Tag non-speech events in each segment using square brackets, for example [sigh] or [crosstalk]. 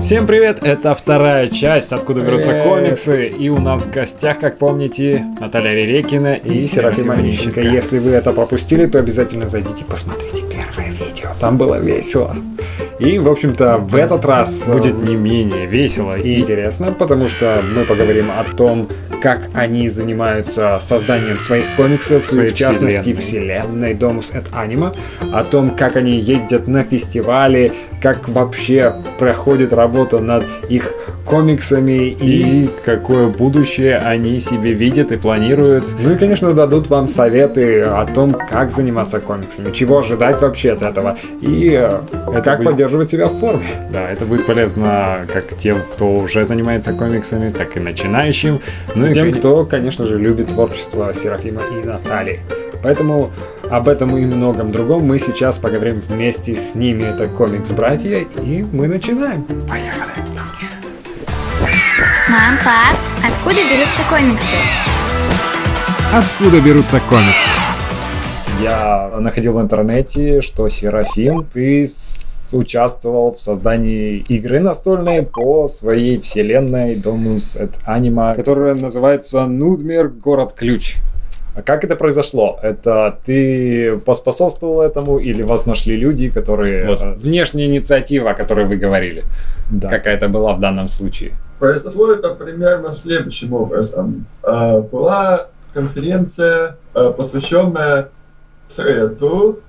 Всем привет, это вторая часть «Откуда берутся комиксы», и у нас в гостях, как помните, Наталья Ререкина и, и Серафима Онищенко. Если вы это пропустили, то обязательно зайдите, посмотрите первое видео, там было весело. И, в общем-то, в этот раз будет не менее весело и интересно, потому что мы поговорим о том, как они занимаются созданием своих комиксов, Своей в частности вселенной. Domus et Anima, о том, как они ездят на фестивали, как вообще проходит работа над их комиксами и, и какое будущее они себе видят и планируют. Ну и, конечно, дадут вам советы о том, как заниматься комиксами, чего ожидать вообще от этого и э, это как будет... поддерживать себя в форме. Да, это будет полезно как тем, кто уже занимается комиксами, так и начинающим. Ну и тем, кто, конечно же, любит творчество Серафима и Натальи. Поэтому об этом и многом другом мы сейчас поговорим вместе с ними. Это комикс-братья, и мы начинаем. Поехали. Мам, пап, откуда берутся комиксы? Откуда берутся комиксы? Я находил в интернете, что Серафим, ты участвовал в создании игры настольной по своей вселенной Domus et Anima, которая называется Нудмер Город Ключ. А как это произошло? Это ты поспособствовал этому или вас нашли люди, которые... Вот, э, внешняя инициатива, о которой вы говорили. Да. Какая-то была в данном случае. Произошло это примерно следующим образом. А, была конференция, а, посвященная треду,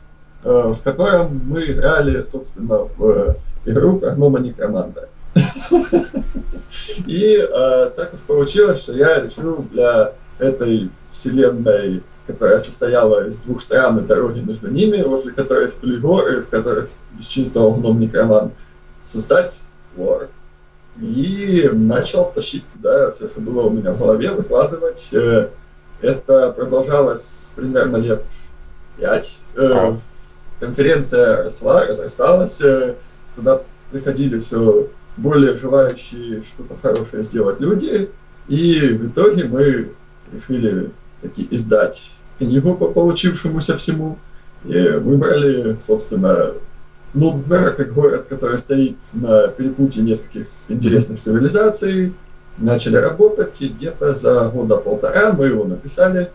в котором мы играли, собственно, в игру «Прогнома Некроманта». [laughs] И так уж получилось, что я решил для этой вселенной, которая состояла из двух стран и дороги между ними, возле которых были горы, в которых бесчинствовал гном Некроман, создать лор. И начал тащить туда все, что было у меня в голове, выкладывать. Э, это продолжалось примерно лет пять. Э, конференция росла, разрасталась. Э, туда приходили все более желающие что-то хорошее сделать люди. И в итоге мы решили таки издать книгу по получившемуся всему. И выбрали, собственно, Нудбера как город, который стоит на перепутье нескольких интересных цивилизаций. Начали работать, и где-то за года полтора мы его написали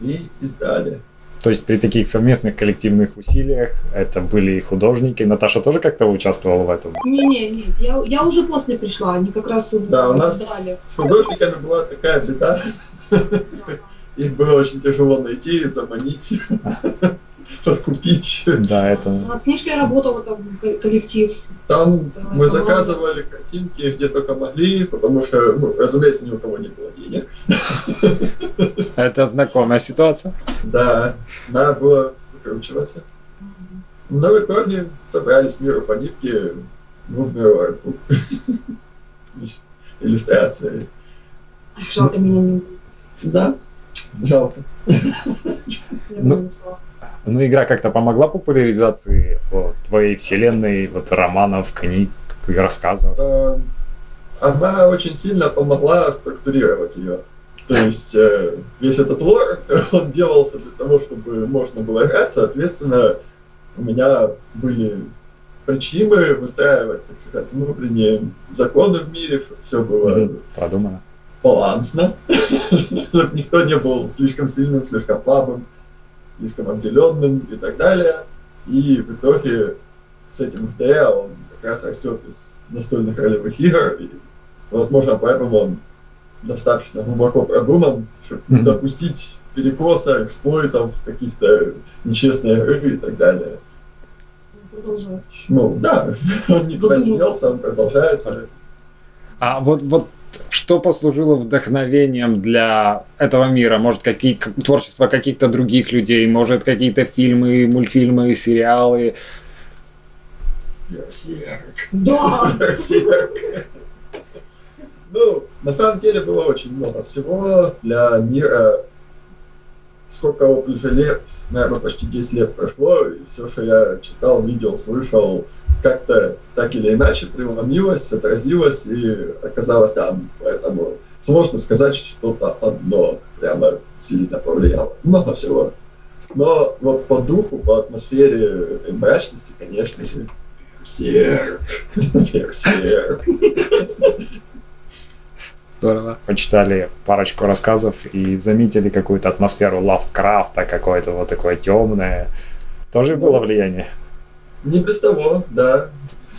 и издали. То есть при таких совместных коллективных усилиях это были и художники. Наташа тоже как-то участвовала в этом? Не-не, нет, я, я уже после пришла, они как раз Да, у нас издали. с художниками была такая беда. Их было очень тяжело найти, заманить, [laughs] подкупить. Да, это... Над книжкой работал там коллектив. Там мы заказывали картинки где только могли, потому что, ну, разумеется, ни у кого не было денег. [laughs] Это знакомая ситуация. Да, надо было выкручиваться. Но в итоге собрались миру по нитке, ну, [laughs] иллюстрации. Жалко меня не да, жалко. Ну, ну, игра как-то помогла популяризации вот, твоей вселенной, вот романов, книг, рассказов? Э, она очень сильно помогла структурировать ее. То есть э, весь этот лор, [laughs] он делался для того, чтобы можно было играть, соответственно, у меня были причины выстраивать, так сказать, внутренние законы в мире, все было продумано балансно, [laughs] чтобы никто не был слишком сильным, слишком слабым, слишком обделенным и так далее. И в итоге с этим ДЭ он как раз растет из настольных ролевых игр, и, возможно, поэтому он достаточно глубоко продуман, чтобы не допустить перекоса, эксплойтов, каких-то нечестных игр и так далее. Ну, да, [laughs] он никуда не делся, он продолжается. А вот, вот что послужило вдохновением для этого мира? Может, какие, творчество каких-то других людей, может, какие-то фильмы, мультфильмы, сериалы? Да! Ну, на самом деле было очень много всего для мира. Сколько вот уже лет, наверное, почти 10 лет прошло, и все, что я читал, видел, слышал, как-то так или иначе преломилось, отразилось и оказалось там. Поэтому сложно сказать, что что-то одно прямо сильно повлияло. Много всего. Но вот по духу, по атмосфере этой мрачности, конечно же, Берсерк. Берсерк. [laughs] Здорово. Почитали парочку рассказов и заметили какую-то атмосферу Лавкрафта, какое-то вот такое темное. Тоже было влияние? Не без того, да.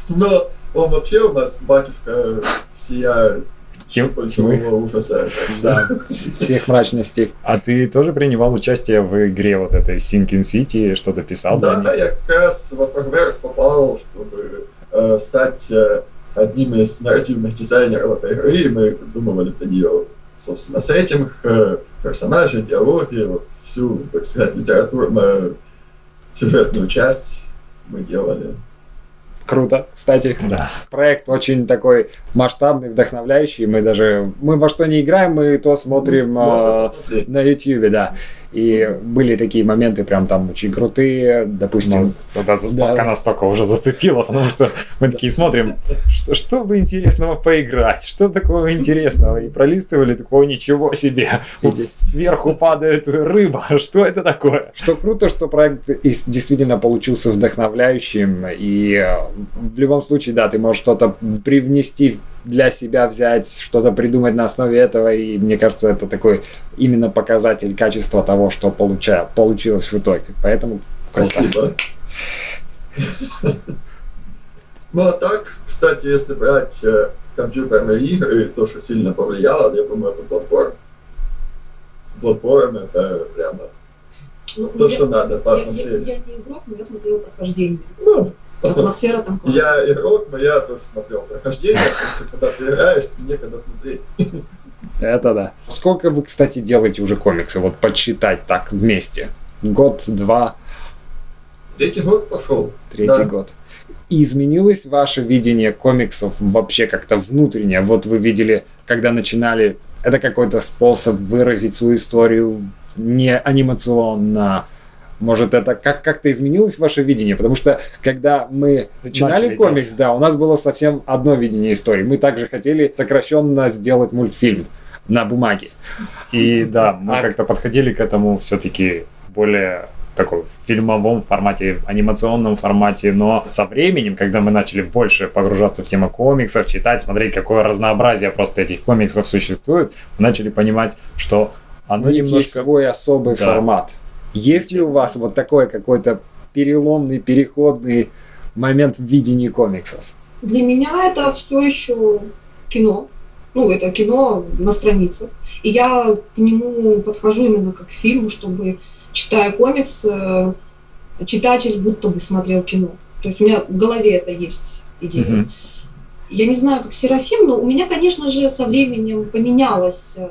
Но он вообще у нас батюшка всея Тем, тьмы ужаса. [laughs] Да, всех мрачностей. А ты тоже принимал участие в игре вот этой Sinking City, что-то писал? Да, да, я как раз во Фрагверс попал, чтобы э, стать э, одним из нарративных дизайнеров этой игры, и мы придумывали для нее, собственно, сеттинг, э, персонажи, диалоги, вот всю, так сказать, литературную сюжетную часть мы делали. Круто, кстати. Да. Проект очень такой масштабный, вдохновляющий. Мы даже мы во что не играем, мы то смотрим Можно э, на YouTube, да. И были такие моменты прям там очень крутые, допустим. Тогда заставка да. настолько уже зацепила, потому что мы такие смотрим, что, что бы интересного поиграть, что такого интересного. И пролистывали такого ничего себе. Вот сверху падает рыба, что это такое? Что круто, что проект действительно получился вдохновляющим. И э, в любом случае, да, ты можешь что-то привнести для себя взять, что-то придумать на основе этого, и мне кажется, это такой именно показатель качества того, что получа, получилось в итоге. Поэтому круто. Спасибо. Ну а так, кстати, если брать э, компьютерные игры, то, что сильно повлияло, я думаю, это Bloodborne. Bloodborne это прямо ну, то, я, что надо по атмосфере. Я, я, я не игрок, но я смотрел прохождение. Ну, Атмосфера там классная. Я игрок, но я тоже смотрел прохождение, когда ты играешь, некогда смотреть. Это да. Сколько вы, кстати, делаете уже комиксы? Вот подсчитать так вместе. Год, два. Третий год пошел. Третий да. год. И изменилось ваше видение комиксов вообще как-то внутренне? Вот вы видели, когда начинали, это какой-то способ выразить свою историю не анимационно, может, это как- как-то изменилось ваше видение? Потому что, когда мы начинали Начали комикс, делать. да, у нас было совсем одно видение истории. Мы также хотели сокращенно сделать мультфильм на бумаге. И да, мы а... как-то подходили к этому все-таки более такой фильмовом формате, анимационном формате, но со временем, когда мы начали больше погружаться в тему комиксов, читать, смотреть, какое разнообразие просто этих комиксов существует, мы начали понимать, что оно немножко... Свой особый да. формат. Есть ли у вас вот такой какой-то переломный, переходный момент в видении комиксов? Для меня это все еще кино. Ну, это кино на странице. И я к нему подхожу именно как к фильму, чтобы, читая комикс, э, читатель будто бы смотрел кино. То есть у меня в голове это есть идея. Mm-hmm. Я не знаю, как Серафим, но у меня, конечно же, со временем поменялось э,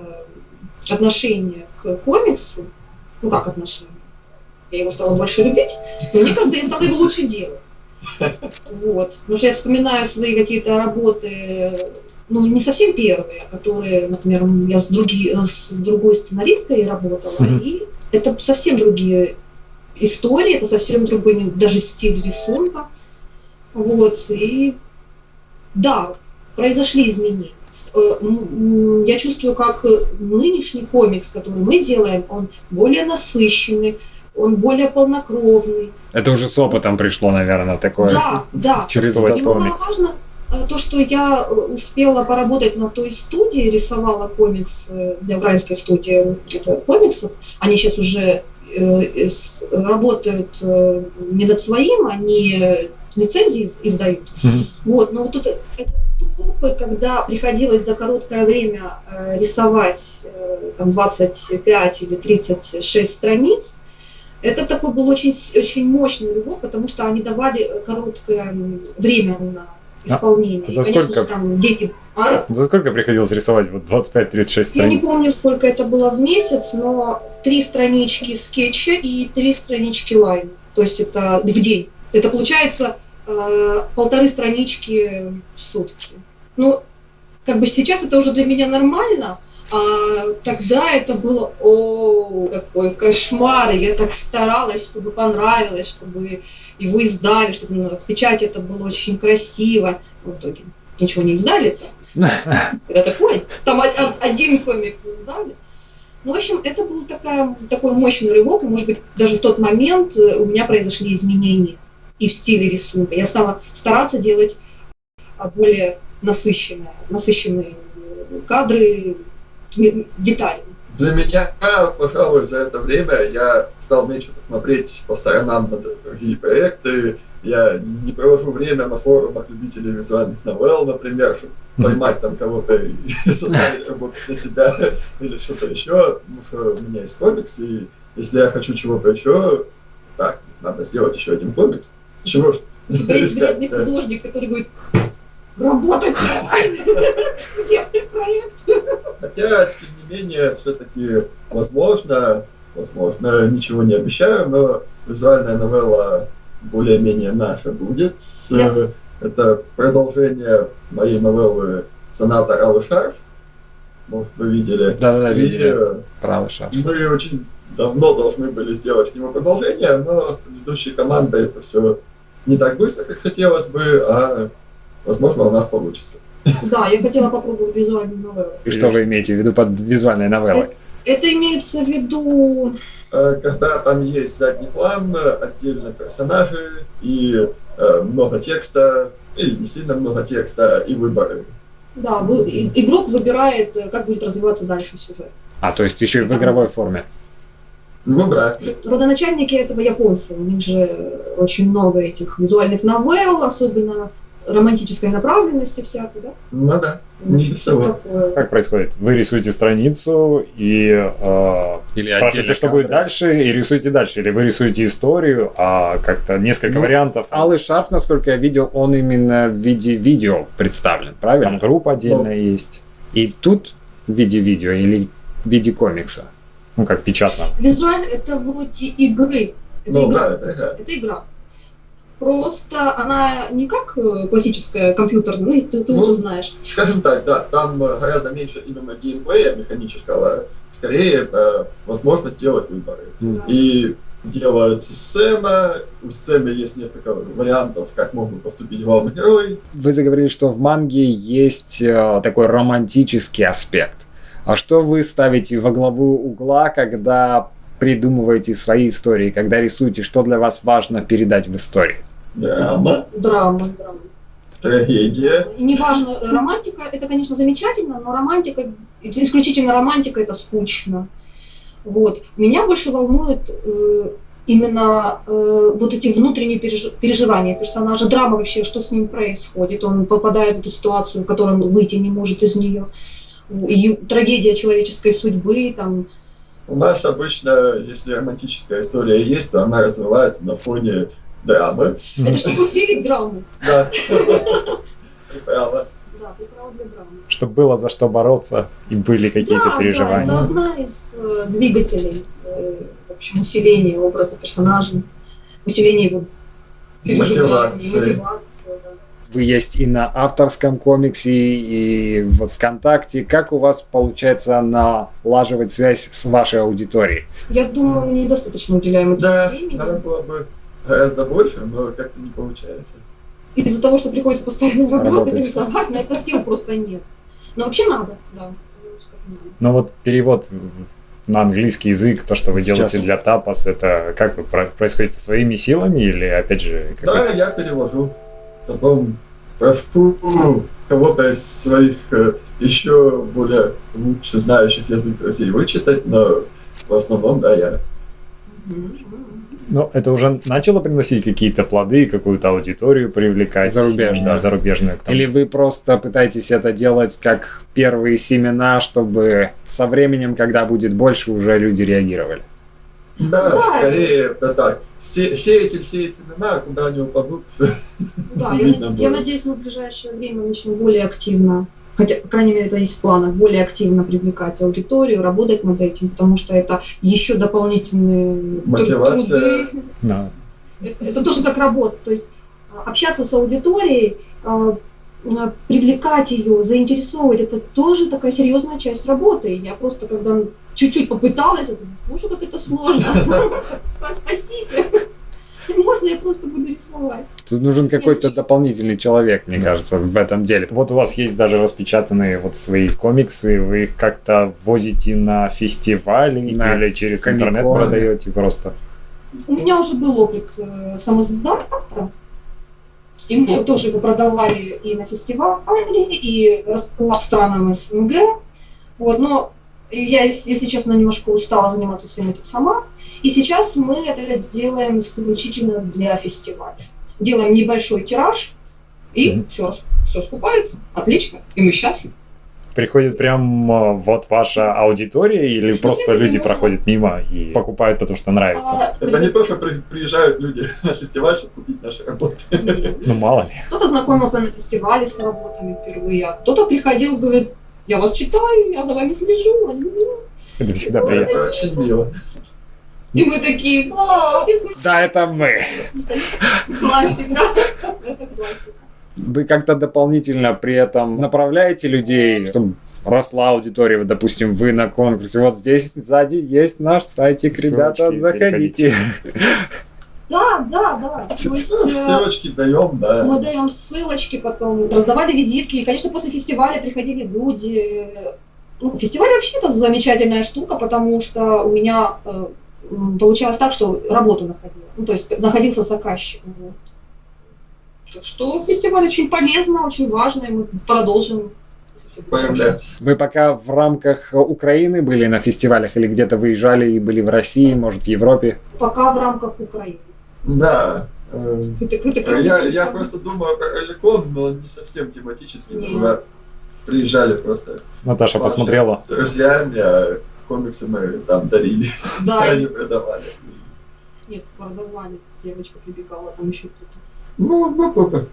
отношение к комиксу ну как отношения, я его стала больше любить, но мне кажется, я стала его лучше делать. Вот. Потому что я вспоминаю свои какие-то работы, ну, не совсем первые, которые, например, я с, други, с другой сценаристкой работала, mm-hmm. и это совсем другие истории, это совсем другой даже стиль рисунка. Вот, и да, произошли изменения. Э, я чувствую, как нынешний комикс, который мы делаем, он более насыщенный, он более полнокровный. Это уже с опытом пришло, наверное, такое. Да, да. Чувствовать комикс. Важно э, то, что я успела поработать на той студии, рисовала комикс э, для украинской студии комиксов. Они сейчас уже э, работают не над своим, они лицензии издают. Mm-hmm. Вот, но вот тут это опыт, когда приходилось за короткое время э, рисовать э, там 25 или 36 страниц, это такой был очень, очень мощный рывок, потому что они давали короткое время на исполнение. А за сколько? Конечно, там деньги... а? За сколько приходилось рисовать? Вот 25-36 страниц? Я не помню, сколько это было в месяц, но три странички скетча и три странички лайн. То есть это в день. Это получается э, полторы странички в сутки. Ну, как бы сейчас это уже для меня нормально, а тогда это было, о, какой кошмар, я так старалась, чтобы понравилось, чтобы его издали, чтобы в печати это было очень красиво. Но в итоге ничего не издали [laughs] там. Это такой, там один комикс издали. Ну, в общем, это был такая, такой мощный рывок, и, может быть, даже в тот момент э, у меня произошли изменения. и в стиле рисунка. Я стала стараться делать а, более насыщенные, насыщенные кадры, детали. Для меня, пожалуй, за это время я стал меньше посмотреть по сторонам на другие проекты. Я не провожу время на форумах любителей визуальных новелл, например, чтобы поймать там кого-то и [laughs] составить работу для себя [laughs] или что-то еще. Потому что у меня есть комикс, и если я хочу чего-то еще, так, надо сделать еще один комикс. Чего ж? Есть вредный художник, который говорит, работать [laughs] Где проект? Хотя, тем не менее, все-таки возможно, возможно, ничего не обещаю, но визуальная новелла более-менее наша будет. Yeah. Это продолжение моей новеллы «Соната Алый Шарф». Может, вы видели. Да-да-да, видели. Правый шарф. Мы очень давно должны были сделать к нему продолжение, но с предыдущей командой это все не так быстро, как хотелось бы, а возможно у нас получится. Да, я хотела попробовать визуальную новеллу. И что вы имеете в виду под визуальной новеллой? Это имеется в виду... Э, когда там есть задний план, отдельно персонажи и э, много текста, или не сильно много текста, и выборы. Да, вы, игрок выбирает, э, как будет развиваться дальше сюжет. А, то есть еще и в игровой форме. Ну да. Родоначальники этого японцы. У них же очень много этих визуальных новелл, особенно романтической направленности всякой, да? Ну да. Ничего Как происходит? Вы рисуете страницу и э, Или спрашиваете, что будет дальше, и рисуете дальше. Или вы рисуете историю, а как-то несколько ну, вариантов. Алый шарф, насколько я видел, он именно в виде видео представлен, правильно? Там группа отдельная ну. есть. И тут в виде видео или в виде комикса? Ну, как печатно. Визуально это вроде игры. Это, ну, игра. Да, это, это игра. Просто она не как э, классическая компьютерная, ну, ты, ты ну, уже знаешь. Скажем так, да, там э, гораздо меньше именно геймплея механического, скорее э, возможность делать выборы. Mm. И делается сцена, у сцены есть несколько вариантов, как мог бы поступить главный герой. Вы заговорили, что в манге есть э, такой романтический аспект. А что вы ставите во главу угла, когда придумываете свои истории, когда рисуете, что для вас важно передать в истории? Драма. Драма, драма. Трагедия. И неважно, романтика, это, конечно, замечательно, но романтика, исключительно романтика, это скучно. Вот. Меня больше волнует э, именно э, вот эти внутренние переж... переживания персонажа, драма вообще, что с ним происходит. Он попадает в эту ситуацию, в которой он выйти не может из нее. И трагедия человеческой судьбы, там, у нас обычно, если романтическая история есть, то она развивается на фоне драмы. Это чтобы усилить [laughs] драму. Да. Ты права. Да, ты права для драмы. Чтобы было за что бороться и были какие-то да, переживания. Да, это одна из э, двигателей э, в общем, усиления образа персонажа, усиления его мотивации. мотивации есть и на авторском комиксе, и в ВКонтакте. Как у вас получается налаживать связь с вашей аудиторией? Я думаю, недостаточно уделяем да, времени. надо было бы гораздо больше, но как-то не получается. Из-за того, что приходится постоянно работать, работать. рисовать, на это сил просто нет. Но вообще надо, да. Но вот перевод на английский язык, то, что вы Сейчас. делаете для тапас, это как вы происходит своими силами или опять же? Да, я перевожу потом прошу кого-то из своих э, еще более лучше знающих язык друзей вычитать, но в основном, да, я. Но это уже начало приносить какие-то плоды, какую-то аудиторию привлекать? Зарубежную. Да, зарубежную. Или вы просто пытаетесь это делать как первые семена, чтобы со временем, когда будет больше, уже люди реагировали? Да, да скорее это так. Се сеятель сеет семена, а куда они упадут. [laughs] Да, я, я надеюсь, мы в ближайшее время начнем более активно, хотя, по крайней мере, это есть в планах, более активно привлекать аудиторию, работать над этим, потому что это еще дополнительные Мотивация. труды. Да. Это, это тоже как работа, то есть а, общаться с аудиторией, а, привлекать ее, заинтересовывать, это тоже такая серьезная часть работы. Я просто, когда чуть-чуть попыталась, я думаю, боже, как это сложно. [laughs] Спасите. Можно я просто буду рисовать? Тут нужен какой-то дополнительный человек, мне кажется, в этом деле. Вот у вас есть даже распечатанные вот свои комиксы, вы их как-то возите на фестивали на или через интернет продаете просто? У меня уже был опыт э, самоздата, и мы тоже его продавали и на фестивале, и по странам СНГ. Вот, но я, если честно, немножко устала заниматься всем этим сама. И сейчас мы это делаем исключительно для фестиваля. Делаем небольшой тираж, и mm-hmm. все, все скупается. Отлично, и мы счастливы. Приходит прям а, вот ваша аудитория или ну, просто Нет, люди проходят мимо и покупают, потому что нравится? А, это не то, что приезжают люди [laughs] на фестиваль, чтобы купить наши работы. Ну, мало ли. Кто-то знакомился на фестивале с работами впервые, а кто-то приходил, говорит, я вас читаю, я за вами слежу. Это всегда приятно. Очень мило. И мы такие, да, это мы. Это классика. Вы как-то дополнительно при этом направляете людей, чтобы росла аудитория, допустим, вы на конкурсе, вот здесь сзади есть наш сайтик, ребята, заходите. Да, да, да. То есть, ну, ссылочки даем, да. Мы даем ссылочки, потом раздавали визитки. И, конечно, после фестиваля приходили люди. Ну, фестиваль вообще это замечательная штука, потому что у меня э, получалось так, что работу находила. Ну, то есть находился заказчик. Вот. Так что фестиваль очень полезно, очень важно, и мы продолжим появляться. Вы пока в рамках Украины были на фестивалях или где-то выезжали и были в России, может, в Европе? Пока в рамках Украины. Да. Это, это я, я просто думаю про Эликон, но не совсем тематически. Мы приезжали просто. Наташа посмотрела. С друзьями, а комиксы мы там дарили. Да. [laughs] Они продавали. Нет, продавали. Девочка прибегала, там еще кто-то. Ну, ну, ну,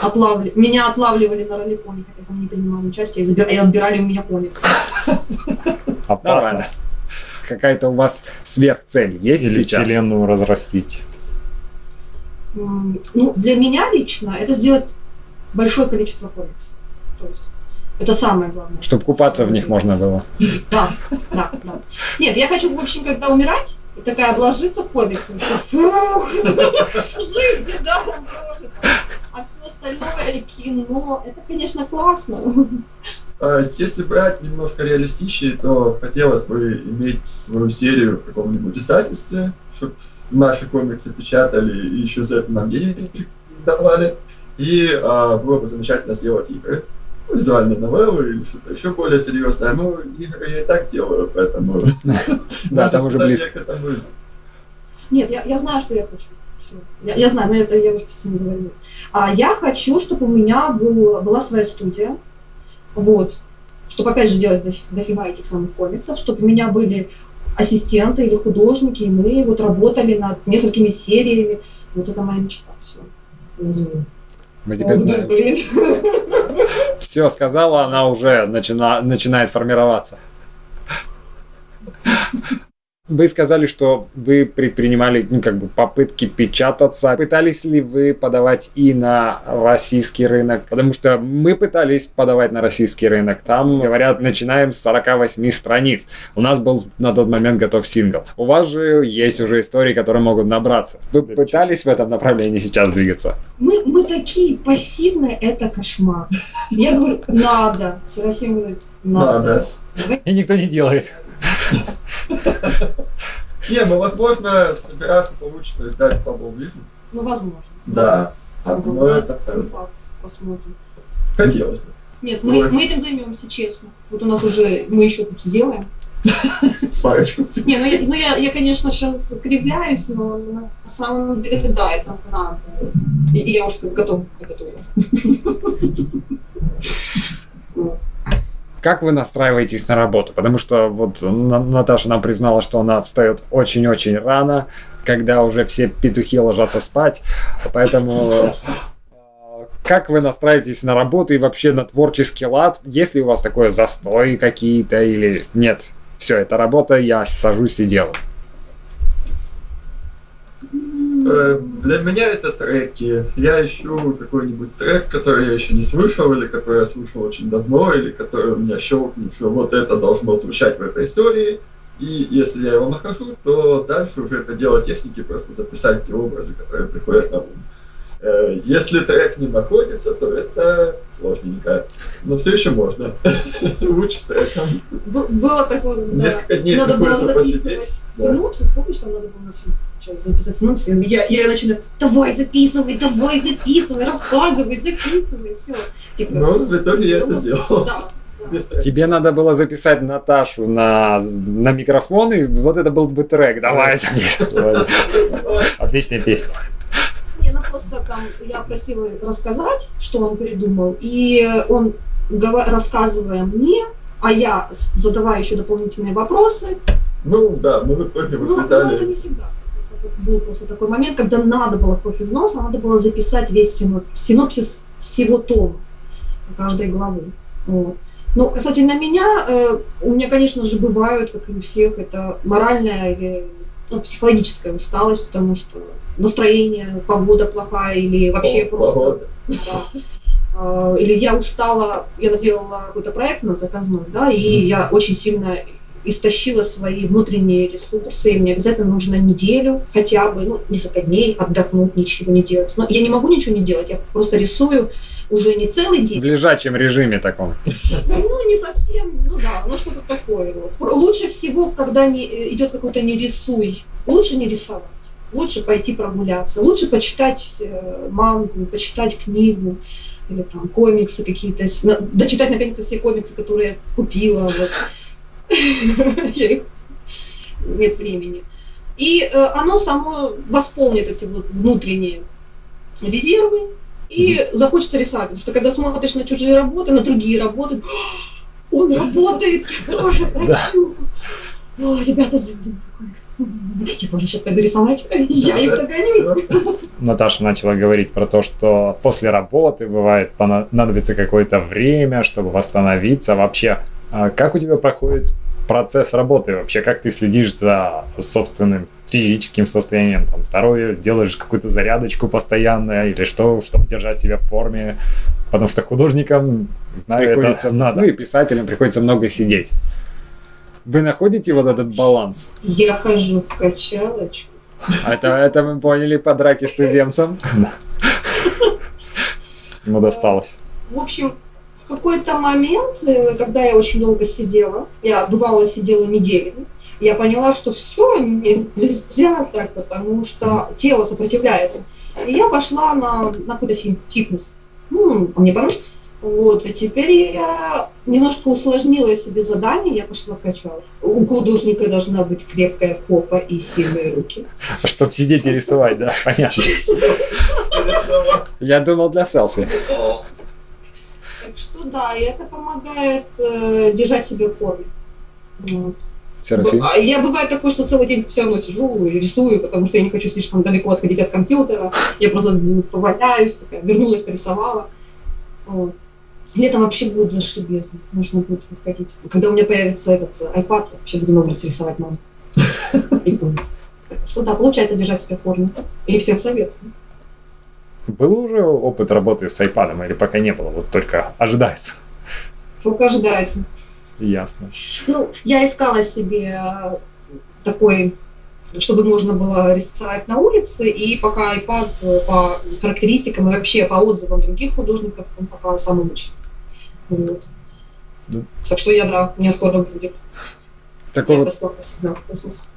Отлавли... Меня отлавливали на роликоне, хотя там не принимали участие, и, забир... и отбирали у меня комиксы. Опасно. Какая-то у вас сверхцель есть Или сейчас? вселенную разрастить? Ну, для меня лично это сделать большое количество комиксов. То есть это самое главное. Чтобы купаться в них можно было. Да, да, да. Нет, я хочу, в общем, когда умирать, и такая обложиться комиксом, фу, жизнь недаром прожита. А все остальное кино, это, конечно, классно. А если брать немножко реалистичнее, то хотелось бы иметь свою серию в каком-нибудь издательстве, чтобы наши комиксы печатали и еще за это нам денег давали. И а, было бы замечательно сделать игры, визуальные новеллы или что-то еще более серьезное. Ну, игры я и так делаю, поэтому... [laughs] [laughs] Да, там уже близко. Нет, я знаю, что я хочу. Я, знаю, но это я уже с ним говорила. А я хочу, чтобы у меня была своя студия. Вот. Чтобы, опять же, делать дофига этих самых комиксов, чтобы у меня были ассистенты или художники, и мы вот работали над несколькими сериями. Вот это моя мечта. Все. Мы теперь знаем. [laughs] Все, сказала, она уже начина, начинает формироваться. Вы сказали, что вы предпринимали ну, как бы попытки печататься. Пытались ли вы подавать и на российский рынок? Потому что мы пытались подавать на российский рынок. Там, говорят, начинаем с 48 страниц. У нас был на тот момент готов сингл. У вас же есть уже истории, которые могут набраться. Вы пытались в этом направлении сейчас двигаться? Мы, мы такие пассивные, это кошмар. Я говорю, надо. Серафим говорит, надо. И никто не делает. [laughs] Не, ну возможно, собираться получится издать по Ближу. Ну, возможно. Да. Ну, это факт. Посмотрим. Хотелось бы. Нет, мы, мы этим займемся, честно. Вот у нас уже, мы еще тут сделаем. Парочку. Не, ну я, ну я, я, конечно, сейчас кривляюсь, но на самом деле, да, это надо. И, и я уже готова. готова. [laughs] Вот как вы настраиваетесь на работу? Потому что вот Наташа нам признала, что она встает очень-очень рано, когда уже все петухи ложатся спать. Поэтому э, как вы настраиваетесь на работу и вообще на творческий лад? Есть ли у вас такое застой какие-то или нет? Все, это работа, я сажусь и делаю. Э, для меня это треки. Я ищу какой-нибудь трек, который я еще не слышал, или который я слышал очень давно, или который у меня щелкнет, что вот это должно звучать в этой истории. И если я его нахожу, то дальше уже это дело техники, просто записать те образы, которые приходят на ум. Э, если трек не находится, то это сложненько. Но все еще можно. [laughs] Лучше с треком. Было такое, да. Несколько дней надо было записывать синопсис. Помнишь, там надо было записать синопсис? Я, я начинаю, давай записывай, давай записывай, рассказывай, записывай, все. Типа, ну, в итоге я это сделал. Да. Тебе надо было записать Наташу на, на микрофон, и вот это был бы трек. Давай Отличная песня. Просто там я просила рассказать, что он придумал, и он, рассказывая мне, а я задавая еще дополнительные вопросы. Ну да, мы в итоге ну, ну, это не всегда. был просто такой момент, когда надо было кровь из носа, надо было записать весь синопсис всего тома, каждой главы. Вот. Ну, касательно меня, э, у меня, конечно же, бывают, как и у всех, это моральная или ну, психологическая усталость, потому что настроение, погода плохая или вообще О, просто... Да, э, или я устала, я наделала какой-то проект на заказной, да, и mm-hmm. я очень сильно истощила свои внутренние ресурсы, и мне обязательно нужно неделю, хотя бы, ну, несколько дней отдохнуть, ничего не делать. Но я не могу ничего не делать, я просто рисую уже не целый день. В лежачем режиме таком. Ну, не совсем, ну да, ну что-то такое. Вот. Лучше всего, когда не, э, идет какой-то не рисуй, лучше не рисовать. Лучше пойти прогуляться, лучше почитать э, мангу, почитать книгу, или там комиксы какие-то, дочитать наконец-то все комиксы, которые я купила. Вот. [laughs] нет времени. И э, оно само восполнит эти вот внутренние резервы, и захочется рисовать. Потому что когда смотришь на чужие работы, на другие работы, он работает, я тоже хочу. О, ребята, я тоже сейчас пойду рисовать, я их догоню. Наташа начала говорить про то, что после работы бывает понадобится какое-то время, чтобы восстановиться. Вообще, а как у тебя проходит процесс работы вообще, как ты следишь за собственным физическим состоянием, там, здоровье, делаешь какую-то зарядочку постоянно или что, чтобы держать себя в форме, потому что художникам, знаю, приходится, это надо. Ну и писателям приходится много сидеть. Вы находите вот этот баланс? Я хожу в качалочку. Это, это мы поняли по драке с туземцем. [laughs] Ему досталось. В общем, какой-то момент, э, когда я очень долго сидела, я бывало сидела неделями, я поняла, что все нельзя так, потому что тело сопротивляется. И я пошла на, на какой-то фитнес. Ну, мне понравилось. Вот, и теперь я немножко усложнила себе задание, я пошла в качалку. У художника должна быть крепкая попа и сильные руки. Чтобы сидеть и рисовать, да, понятно. Я думал для селфи. Что да, и это помогает э, держать себя в форме. Вот. Серафим? А я бывает такое, что целый день все равно сижу и рисую, потому что я не хочу слишком далеко отходить от компьютера. Я просто поваляюсь, такая, вернулась, порисовала. Вот. Летом вообще будет зашибезно. Нужно будет выходить. Когда у меня появится этот iPad, я вообще буду много рисовать маму. [laughs] И Что да, получается держать себя в форме. И всем советую. Был уже опыт работы с iPad или пока не было? Вот только ожидается. Только ожидается. Ясно. Ну, я искала себе э, такой чтобы можно было рисовать на улице, и пока iPad э, по характеристикам и вообще по отзывам других художников, он пока самый лучший. Вот. Да. Так что я, да, у меня скоро будет. Такой вот... сигнал в космос.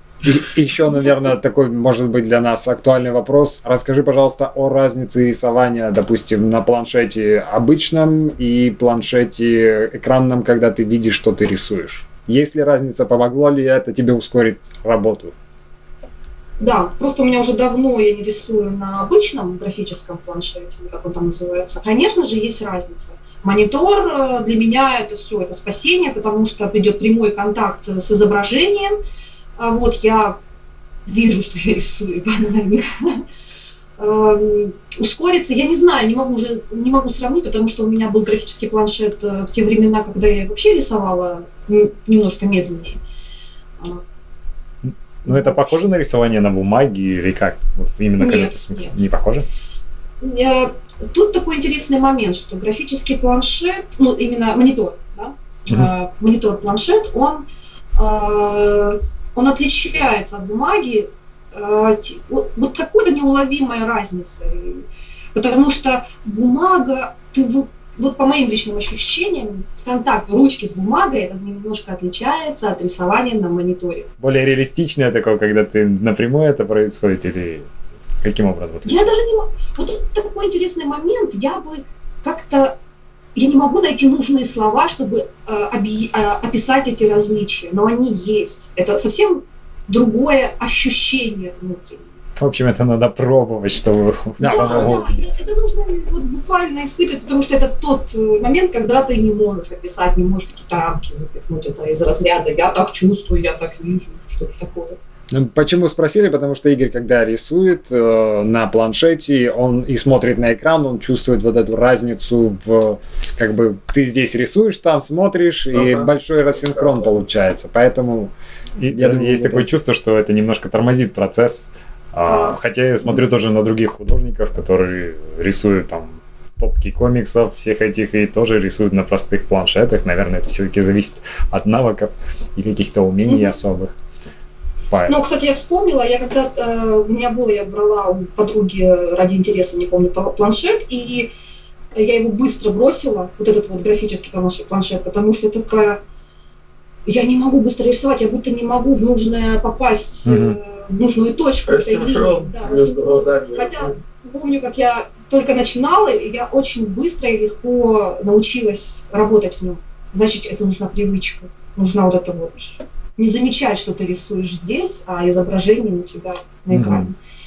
И еще, наверное, такой, может быть, для нас актуальный вопрос. Расскажи, пожалуйста, о разнице рисования, допустим, на планшете обычном и планшете экранном, когда ты видишь, что ты рисуешь. Есть ли разница, помогло ли это тебе ускорить работу? Да, просто у меня уже давно я не рисую на обычном графическом планшете, как он там называется. Конечно же, есть разница. Монитор э, для меня это все, это спасение, потому что придет прямой контакт с изображением, а вот я вижу, что я рисую банально. Эм, ускориться, я не знаю, не могу уже не могу сравнить, потому что у меня был графический планшет э, в те времена, когда я вообще рисовала немножко медленнее. Ну, это похоже на рисование на бумаге или как? Вот именно нет, когда нет. Не похоже? Э, тут такой интересный момент, что графический планшет, ну, именно монитор, да, угу. монитор-планшет, он он отличается от бумаги э, вот, вот какой-то неуловимой разницей. Потому что бумага, ты вот, вот по моим личным ощущениям, контакт ручки с бумагой, это немножко отличается от рисования на мониторе. Более реалистичное такое, когда ты напрямую это происходит, или каким образом? Я даже не могу... Вот такой интересный момент, я бы как-то я не могу найти нужные слова, чтобы э, э, описать эти различия, но они есть. Это совсем другое ощущение внутри. В общем, это надо пробовать, чтобы да, самого да, увидеть. Это нужно вот, буквально испытывать, потому что это тот э, момент, когда ты не можешь описать, не можешь какие-то рамки запихнуть. Это из разряда «я так чувствую, я так вижу», что-то такое. Ну, почему спросили? Потому что Игорь, когда рисует э, на планшете, он и смотрит на экран, он чувствует вот эту разницу в, как бы, ты здесь рисуешь, там смотришь, и ага. большой рассинхрон получается. Поэтому, и, я думаю, есть такое чувство, что это немножко тормозит процесс. А, хотя я смотрю тоже на других художников, которые рисуют там топки комиксов всех этих и тоже рисуют на простых планшетах. Наверное, это все-таки зависит от навыков и каких-то умений mm-hmm. особых. Ну, кстати, я вспомнила, я когда э, у меня было, я брала у подруги ради интереса, не помню, планшет, и я его быстро бросила, вот этот вот графический планшет, потому что такая, я не могу быстро рисовать, я будто не могу в нужное попасть, mm-hmm. в нужную точку. Да, Хотя помню, как я только начинала, и я очень быстро и легко научилась работать в нем. Значит, это нужна привычка, нужна вот эта вот не замечать, что ты рисуешь здесь, а изображение у тебя на экране. Mm-hmm.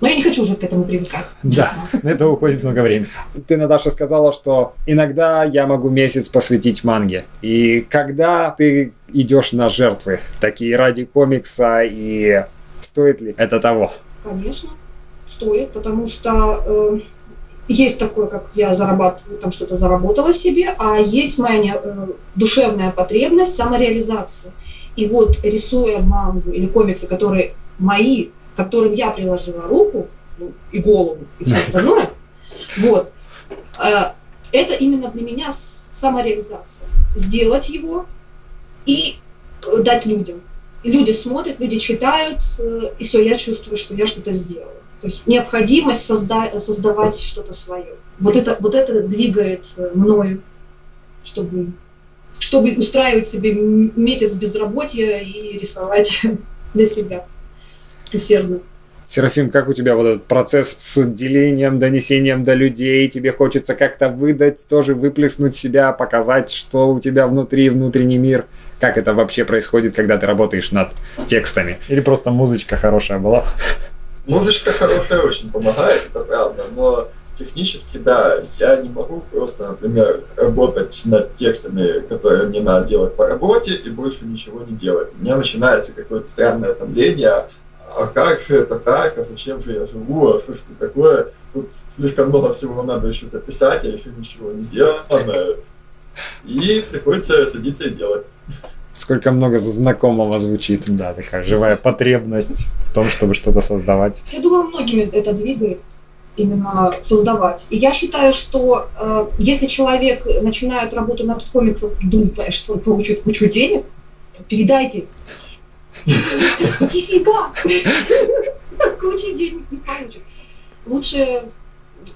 Но я не хочу уже к этому привыкать. Да, на это уходит много времени. Ты, Наташа, сказала, что иногда я могу месяц посвятить манге. И когда ты идешь на жертвы, такие ради комикса, и стоит ли это того? Конечно, стоит, потому что э, есть такое, как я зарабатываю, там что-то заработала себе, а есть моя э, душевная потребность самореализации. И вот рисуя мангу или комиксы, которые мои, которым я приложила руку ну, и голову и все остальное, вот, э, это именно для меня самореализация. Сделать его и э, дать людям. Люди смотрят, люди читают, э, и все, я чувствую, что я что-то сделала. То есть необходимость созда- создавать что-то свое. Вот это, вот это двигает мною, чтобы чтобы устраивать себе месяц безработья и рисовать [laughs] для себя усердно. Серафим, как у тебя вот этот процесс с делением, донесением до людей? Тебе хочется как-то выдать, тоже выплеснуть себя, показать, что у тебя внутри, внутренний мир? Как это вообще происходит, когда ты работаешь над текстами? Или просто музычка хорошая была? Музычка хорошая очень помогает, это правда, но технически, да, я не могу просто, например, работать над текстами, которые мне надо делать по работе, и больше ничего не делать. У меня начинается какое-то странное томление, а как же это так, а зачем же я живу, а что ж такое, тут слишком много всего надо еще записать, а еще ничего не сделано, и приходится садиться и делать. Сколько много знакомого звучит. Да, такая живая потребность в том, чтобы что-то создавать. Я думаю, многими это двигает именно создавать. И я считаю, что э, если человек начинает работу над комиксом, думая, что он получит кучу денег, то передайте. Нифига! Кучи денег не получит. Лучше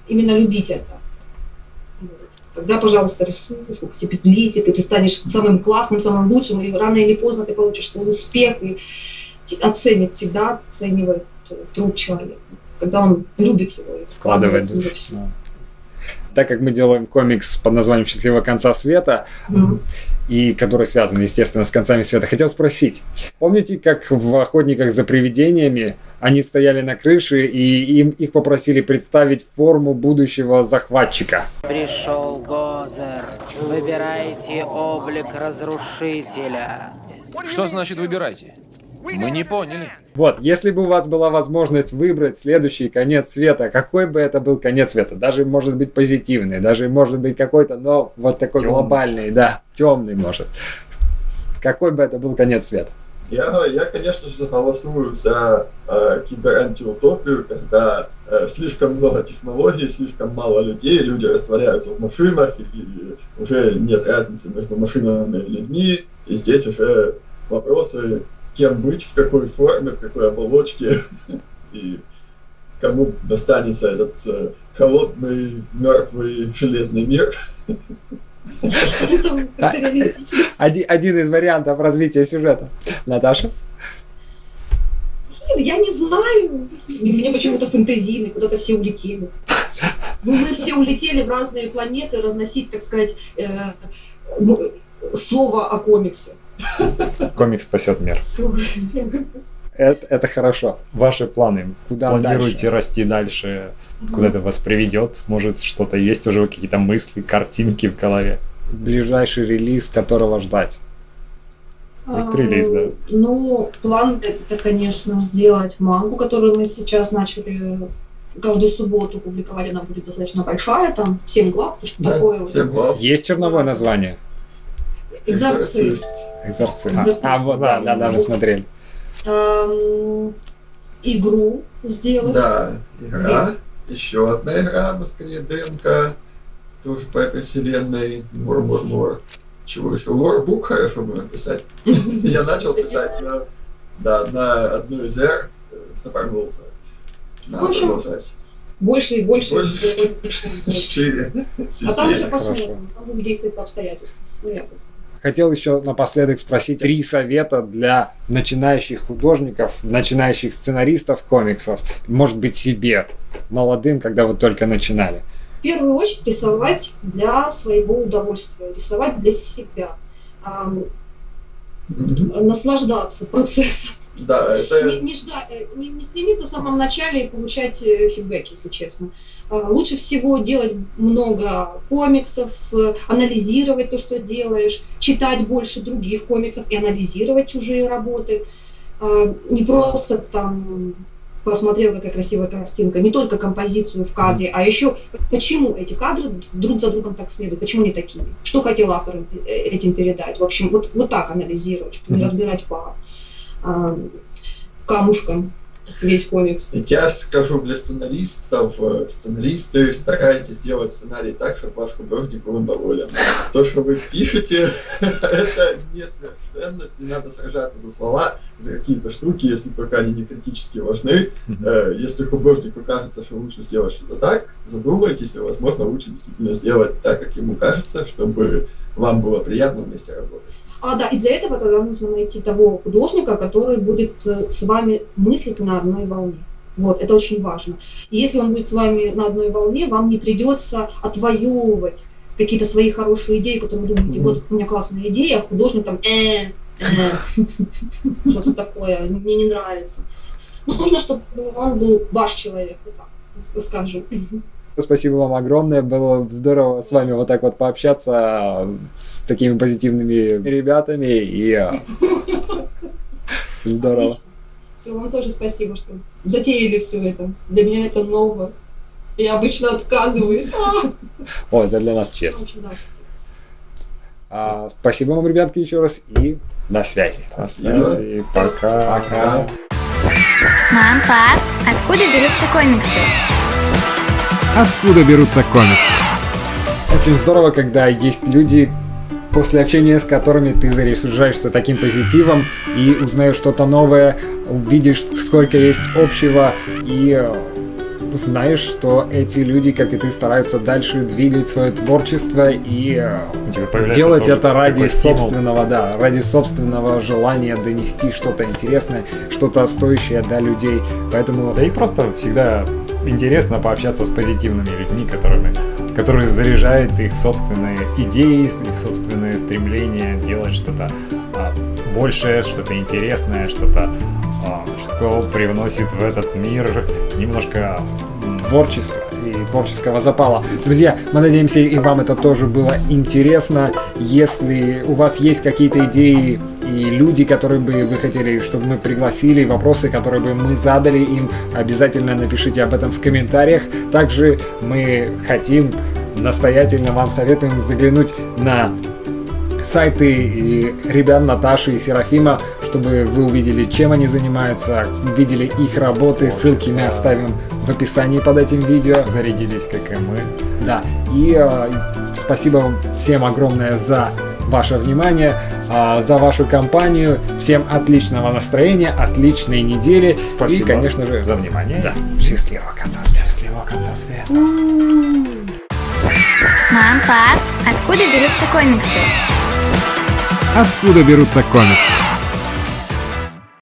именно любить это. Тогда, пожалуйста, рисуй, сколько тебе влезет, и ты станешь самым классным, самым лучшим, и рано или поздно ты получишь свой успех, и оценит всегда, оценивает труд человека когда он любит его и вкладывает, в него все. Так как мы делаем комикс под названием «Счастливого конца света», mm-hmm. и который связан, естественно, с концами света, хотел спросить. Помните, как в «Охотниках за привидениями» они стояли на крыше, и им, их попросили представить форму будущего захватчика? Пришел Гозер. Выбирайте облик разрушителя. Что значит «выбирайте»? Мы не поняли. Вот, если бы у вас была возможность выбрать следующий конец света, какой бы это был конец света? Даже может быть позитивный, даже может быть какой-то, но вот такой темный. глобальный, да, темный может. Какой бы это был конец света? Я, я конечно же, согласую за э, киберантиутопию, когда э, слишком много технологий, слишком мало людей, люди растворяются в машинах, и, и уже нет разницы между машинами и людьми, и здесь уже вопросы кем быть, в какой форме, в какой оболочке. И кому достанется этот э, холодный, мертвый, железный мир. А, один, один из вариантов развития сюжета. Наташа? Я не знаю. Мне почему-то фэнтезийный, куда-то все улетели. Ну, мы все улетели в разные планеты разносить, так сказать, э, слово о комиксе. Комикс спасет мир. Это, это хорошо. Ваши планы. Куда Планируете дальше? расти дальше? Куда это вас приведет? Может, что-то есть уже какие-то мысли, картинки в голове? Ближайший релиз, которого ждать. Вот релиз, да. Ну, план это, конечно, сделать мангу, которую мы сейчас начали каждую субботу публиковать. Она будет достаточно большая, там 7 глав, то что Да, такое. всем глав. Есть черновое название? Экзорцист. Экзорцист. Экзорцист. А, вот, да, да, да, мы смотрели. Эм, игру сделать. Да, игра. Еще одна игра в скорее ДНК. Тоже по этой вселенной. Мур-мур-мур. Чего еще? Лорбук хорошо бы написать. [laughs] Я начал писать на, да, на одну из эр, стопорнулся. Надо общем, продолжать. Больше и больше. Больше. больше. [laughs] А там уже посмотрим. Там будем действовать по обстоятельствам. Ну, я тут. Хотел еще напоследок спросить три совета для начинающих художников, начинающих сценаристов комиксов, может быть себе, молодым, когда вы только начинали. В первую очередь рисовать для своего удовольствия, рисовать для себя. Мгм. наслаждаться процессом. Да, это Не, не ждать, э, не, не стремиться в самом начале и получать э, фидбэк, если честно. А, Лучше всего делать много комиксов, э, анализировать то, что делаешь, читать больше других комиксов и анализировать чужие работы. А, Не просто там посмотрел, какая красивая картинка, не только композицию в кадре, а еще почему эти кадры друг за другом так следуют, почему они такие, что хотел автор э, этим передать. В общем, вот, вот так анализировать, чтобы не разбирать по а, камушкам весь комикс. И я скажу для сценаристов, э, сценаристы, старайтесь делать сценарий так, чтобы ваш художник был доволен. То, что вы пишете, [laughs] это не сверхценность, не надо сражаться за слова, за какие-то штуки, если только они не критически важны. Э, Если художнику кажется, что лучше сделать что-то так, задумайтесь, и, возможно, лучше действительно сделать так, как ему кажется, чтобы вам было приятно вместе работать. А, да, и для этого тогда нужно найти того художника, который будет э, с вами мыслить на одной волне. Вот, это очень важно. И если он будет с вами на одной волне, вам не придется отвоевывать какие-то свои хорошие идеи, которые вы думаете, вот у меня классная идея, а художник там, э, э, что-то такое, мне не нравится. Ну, нужно, чтобы он был ваш человек, скажем. Спасибо вам огромное, было здорово с вами вот так вот пообщаться с такими позитивными ребятами и э, [laughs] здорово. Все, вам тоже спасибо, что затеяли все это. Для меня это ново. Я обычно отказываюсь. [laughs] О, это для нас спасибо. А, спасибо вам, ребятки, еще раз и до связи. До связи. Пока. Пока. Мам, пап, откуда берутся комиксы? Откуда берутся комиксы? Очень здорово, когда есть люди, после общения с которыми ты заряжаешься таким позитивом и узнаешь что-то новое, увидишь, сколько есть общего и э, знаешь, что эти люди, как и ты, стараются дальше двигать свое творчество и э, делать это ради стимул. собственного, да, ради собственного желания донести что-то интересное, что-то стоящее до людей. Поэтому Да и просто всегда интересно пообщаться с позитивными людьми, которыми, которые заряжают их собственные идеи, их собственные стремления делать что-то а, большее, что-то интересное, что-то, что привносит в этот мир немножко творчества и творческого запала. Друзья, мы надеемся, и вам это тоже было интересно. Если у вас есть какие-то идеи и люди, которые бы вы хотели, чтобы мы пригласили, вопросы, которые бы мы задали им, обязательно напишите об этом в комментариях. Также мы хотим, настоятельно вам советуем заглянуть на сайты ребят Наташи и Серафима, чтобы вы увидели, чем они занимаются, видели их работы, ссылки мы оставим в описании под этим видео. зарядились, как и мы. Да, и э, спасибо всем огромное за ваше внимание. а, за вашу компанию. Всем отличного настроения, отличной недели. Спасибо. И, конечно же, за внимание. Да. Счастливого конца света. Счастливого конца света. Мам, пап, откуда берутся комиксы? Откуда берутся комиксы?